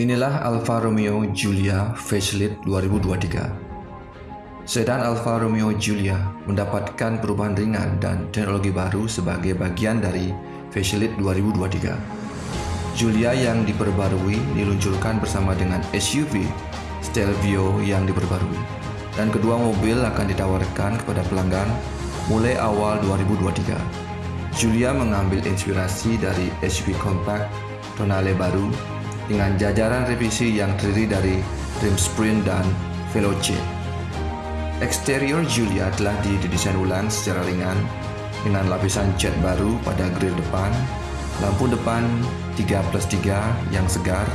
Inilah Alfa Romeo Giulia Facelift 2023. Sedan Alfa Romeo Giulia mendapatkan perubahan ringan dan teknologi baru sebagai bagian dari Facelift 2023. Giulia yang diperbarui diluncurkan bersama dengan SUV Stelvio yang diperbarui dan kedua mobil akan ditawarkan kepada pelanggan mulai awal 2023. Giulia mengambil inspirasi dari SUV compact Tonale baru dengan jajaran revisi yang terdiri dari rim sprint dan Veloce. Eksterior Giulia telah didesain ulang secara ringan dengan lapisan cat baru pada grill depan, lampu depan 3 plus 3 yang segar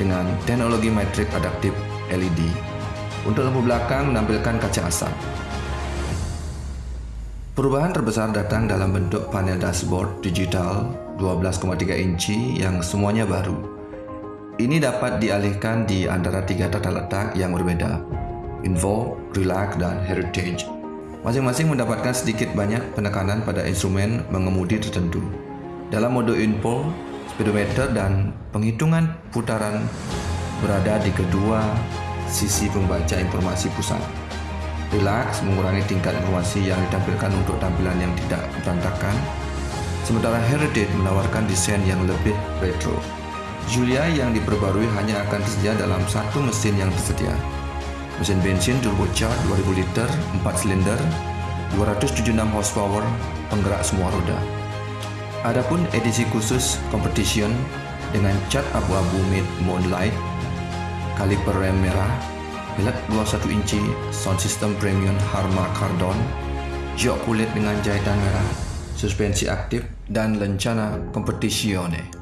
dengan teknologi metrik adaptif LED. Untuk lampu belakang menampilkan kaca asap. Perubahan terbesar datang dalam bentuk panel dashboard digital 12,3 inci yang semuanya baru. Ini dapat dialihkan di antara tiga tata letak yang berbeda, Info, Relax, dan Heritage. Masing-masing mendapatkan sedikit banyak penekanan pada instrumen mengemudi tertentu. Dalam mode info, speedometer dan penghitungan putaran berada di kedua sisi pembaca informasi pusat. Relax mengurangi tingkat informasi yang ditampilkan untuk tampilan yang tidak berantakan, sementara Heritage menawarkan desain yang lebih retro. Julia yang diperbarui hanya akan tersedia dalam satu mesin yang tersedia, mesin bensin turbocharged 2000 liter 4 silinder 276 horsepower penggerak semua roda. Adapun edisi khusus competition dengan cat abu-abu mid moonlight, kaliper rem merah, velg 21 inci, sound system premium Harman Kardon, jok kulit dengan jahitan merah, suspensi aktif dan lencana competizione.